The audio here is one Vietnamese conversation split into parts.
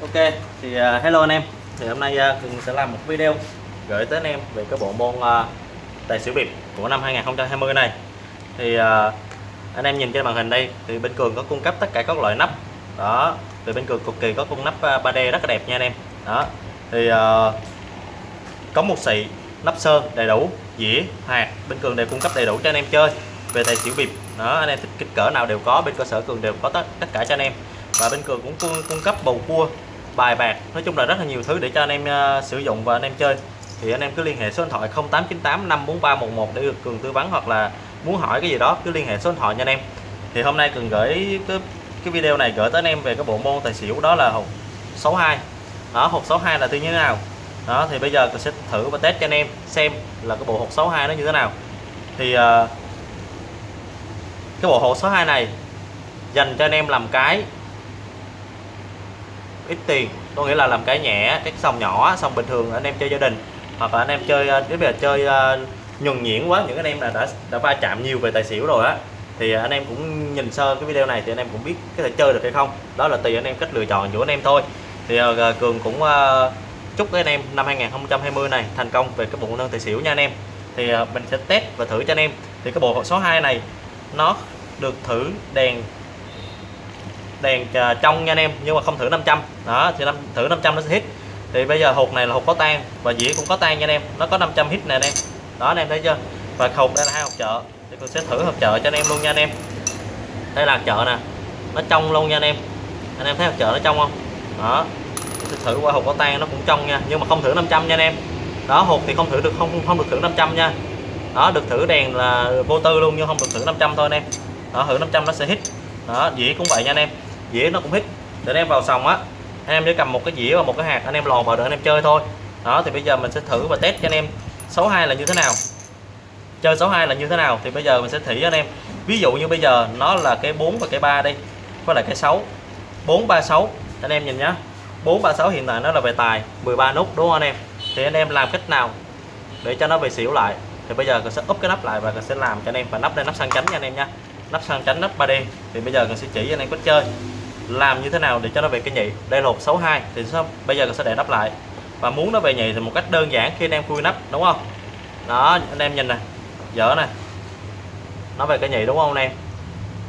Ok thì uh, hello anh em. Thì hôm nay à, uh, Cường sẽ làm một video gửi tới anh em về cái bộ môn uh, tài xỉu bịp của năm 2020 này. Thì uh, anh em nhìn trên màn hình đây thì bên Cường có cung cấp tất cả các loại nắp. Đó thì bên Cường cực kỳ có cung nắp uh, 3D rất là đẹp nha anh em. Đó thì uh, có một xị nắp sơn đầy đủ dĩa hạt bên Cường đều cung cấp đầy đủ cho anh em chơi về tài xỉu bịp. Đó anh em thích kích cỡ nào đều có bên cơ sở Cường đều có tất tất cả cho anh em. Và bên Cường cũng cung, cung cấp bầu cua bài bạc. Nói chung là rất là nhiều thứ để cho anh em uh, sử dụng và anh em chơi. Thì anh em cứ liên hệ số điện thoại 0898 543 11 để được Cường tư vấn hoặc là muốn hỏi cái gì đó cứ liên hệ số điện thoại nha anh em. Thì hôm nay Cường gửi cái, cái video này gửi tới anh em về cái bộ môn tài xỉu đó là hộp 62 đó hộp 62 là như thế nào? Đó thì bây giờ Cường sẽ thử và test cho anh em xem là cái bộ hộp 62 nó như thế nào. Thì uh, cái bộ hộp 62 này dành cho anh em làm cái ít tiền. Có nghĩa là làm cái nhẹ cái sòng nhỏ sòng bình thường anh em chơi gia đình. Hoặc là anh em chơi nếu bây giờ chơi uh, nhuần nhuyễn quá. Những anh em là đã đã va chạm nhiều về tài xỉu rồi á. Thì anh em cũng nhìn sơ cái video này thì anh em cũng biết có thể chơi được hay không. Đó là tùy anh em cách lựa chọn của anh em thôi. Thì uh, cường cũng uh, chúc các anh em năm 2020 này thành công về cái bộ nâng tài xỉu nha anh em. Thì uh, mình sẽ test và thử cho anh em. Thì cái bộ số 2 này nó được thử đèn đèn à, trong nha anh em, nhưng mà không thử 500 đó, thì năm, thử 500 nó sẽ hit. Thì bây giờ hộp này là hộp có tan và dĩa cũng có tan nha anh em. Nó có 500 hit nè anh em. Đó, anh em thấy chưa? Và hộp đây là hai hộp chợ. Thì tôi sẽ thử hộp chợ cho anh em luôn nha anh em. Đây là chợ nè. Nó trong luôn nha anh em. Anh em thấy hộp chợ nó trong không? Đó. Tôi thử qua hộp có tan nó cũng trong nha. Nhưng mà không thử 500 nha anh em. Đó hộp thì không thử được, không không được thử 500 nha. Đó, được thử đèn là vô tư luôn, nhưng không được thử 500 thôi anh em. Đó, thử 500 nó sẽ hit. Đó, dĩa cũng vậy nha anh em dĩa nó cũng hít để anh em vào sòng á anh em chỉ cầm một cái dĩa và một cái hạt anh em lòn vào được anh em chơi thôi đó thì bây giờ mình sẽ thử và test cho anh em 62 là như thế nào chơi 62 là như thế nào thì bây giờ mình sẽ thử anh em ví dụ như bây giờ nó là cái 4 và cái 3 đi với lại cái 6 436 anh em nhìn nhá 436 hiện tại nó là về tài 13 nút đúng không anh em thì anh em làm cách nào để cho nó về xỉu lại thì bây giờ mình sẽ úp cái nắp lại và mình sẽ làm cho anh em và nắp lên nắp sang chánh nha anh em nha nắp sang chánh nắp 3D thì bây giờ mình sẽ chỉ cho anh em cách chơi làm như thế nào để cho nó về cái nhị? Đây là hộp 62 thì sao? Bây giờ mình sẽ để nắp lại. Và muốn nó về nhị thì một cách đơn giản khi anh em khui nắp, đúng không? Đó, anh em nhìn này dở này nó về cái nhị, đúng không anh em?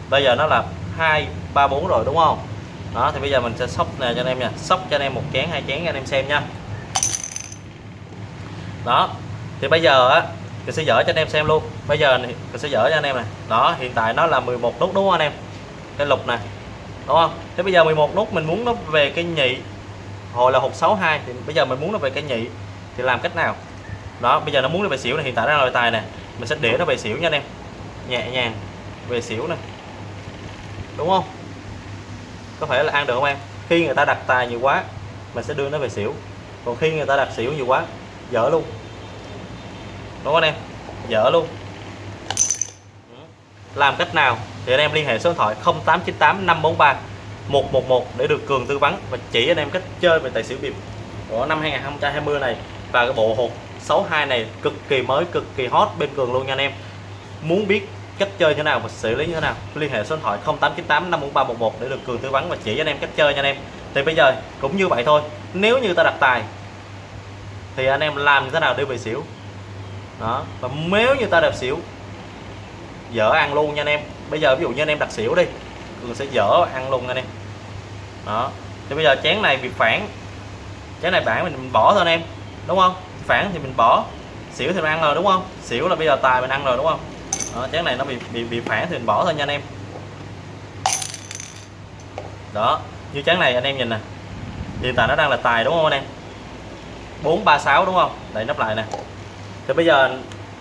Bây giờ nó là hai, ba, bốn rồi, đúng không? Đó, thì bây giờ mình sẽ sóc nè cho anh em nha. Sóc cho anh em một chén, hai chén cho anh em xem nha. Đó, thì bây giờ á mình sẽ dở cho anh em xem luôn. Bây giờ mình sẽ dở cho anh em này đó, hiện tại nó là 11 nút, đúng không anh em? Cái lục này đúng không? Thế bây giờ 11 nút mình muốn nó về cái nhị. Hồi là hộp 62 thì bây giờ mình muốn nó về cái nhị. Thì làm cách nào? Đó, bây giờ nó muốn nó về xỉu này, hiện tại đang là tài này mình sẽ để nó về xỉu nha anh em. Nhẹ nhàng, về xỉu này đúng không? Có phải là ăn được không em? Khi người ta đặt tài nhiều quá, mình sẽ đưa nó về xỉu. Còn khi người ta đặt xỉu nhiều quá, dở luôn. Đúng không anh em? Dở luôn. Ừ. Làm cách nào? Thì anh em liên hệ số điện thoại 0898 543 111 để được Cường tư vấn và chỉ anh em cách chơi về tài xỉu bịp của năm 2020 này và cái bộ hộp 62 này cực kỳ mới, cực kỳ hot bên Cường luôn nha anh em. Muốn biết cách chơi như thế nào và xử lý như thế nào, liên hệ số điện thoại 0898 54311 để được Cường tư vấn và chỉ anh em cách chơi nha anh em. Thì bây giờ cũng như vậy thôi, nếu như ta đặt tài thì anh em làm như thế nào để về xỉu? Đó, và nếu như ta đẹp xỉu, dở ăn luôn nha anh em bây giờ ví dụ như anh em đặt xỉu đi cường sẽ dở ăn luôn anh em. Đó. Thì bây giờ chén này bị phản. Chén này bản mình bỏ thôi anh em đúng không? Phản thì mình bỏ xỉu thì mình ăn rồi đúng không? Xỉu là bây giờ tài mình ăn rồi đúng không? Đó, chén này nó bị bị bị phản thì mình bỏ thôi nha anh em. Đó như chén này anh em nhìn nè. Hiện tại nó đang là tài đúng không anh em? 436 đúng không? Để nắp lại nè. Thì bây giờ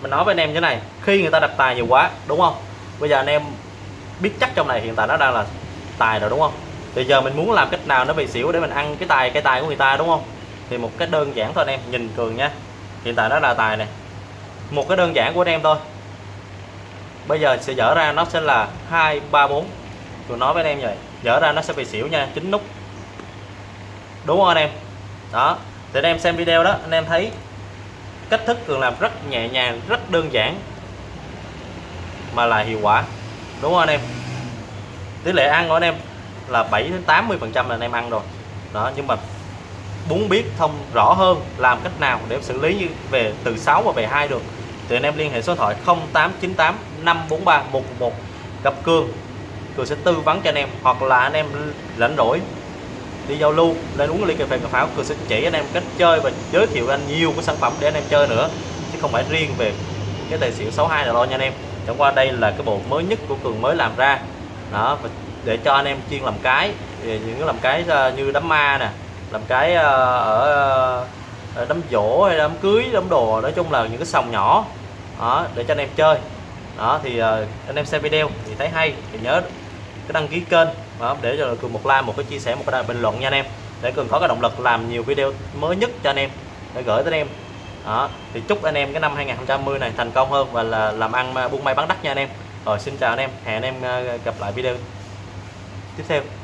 mình nói với anh em như thế này khi người ta đặt tài nhiều quá đúng không? Bây giờ anh em biết chắc trong này hiện tại nó đang là tài rồi, đúng không? Thì giờ mình muốn làm cách nào nó bị xỉu để mình ăn cái tài cái tài của người ta, đúng không? Thì một cách đơn giản thôi anh em, nhìn cường nha. Hiện tại nó là tài này. Một cái đơn giản của anh em thôi. Bây giờ sẽ dở ra nó sẽ là hai, ba, bốn. Tôi nói với anh em vậy, dở ra nó sẽ bị xỉu nha, chín nút. Đúng không anh em? Đó. Thì anh em xem video đó, anh em thấy cách thức cường làm rất nhẹ nhàng, rất đơn giản, mà là hiệu quả đúng không anh em? Tỷ lệ ăn của anh em là 7 đến 80 phần trăm là anh em ăn rồi. Đó, nhưng mà muốn biết thông rõ hơn làm cách nào để xử lý như về từ 6 và về 2 được, thì anh em liên hệ số điện thoại 0898 543 111 gặp Cương Cường sẽ tư vấn cho anh em, hoặc là anh em rảnh rỗi đi giao lưu, lên uống ly cà phê cà pháo, Cường sẽ chỉ anh em cách chơi và giới thiệu anh nhiều cái sản phẩm để anh em chơi nữa, chứ không phải riêng về cái tài xỉu 62 là lo nha anh em chẳng qua đây là cái bộ mới nhất của Cường mới làm ra. Đó để cho anh em chuyên làm cái những cái làm cái ờ, như đám ma nè làm cái ờ, ở, ờ, đám dỗ hay đám cưới đám đồ nói chung là những cái sòng nhỏ. Đó để cho anh em chơi. Đó thì anh em xem video thì thấy hay thì nhớ cái đăng ký kênh. Đó, để cho cường một like một cái chia sẻ một cái bình luận nha anh em. Để cường có cái động lực làm nhiều video mới nhất cho anh em. Để gửi tới anh em đó, thì chúc anh em cái năm 2020 này thành công hơn và là làm ăn, buôn may bán đắt nha anh em. Rồi, xin chào anh em, hẹn anh em ờ, gặp lại video tiếp theo.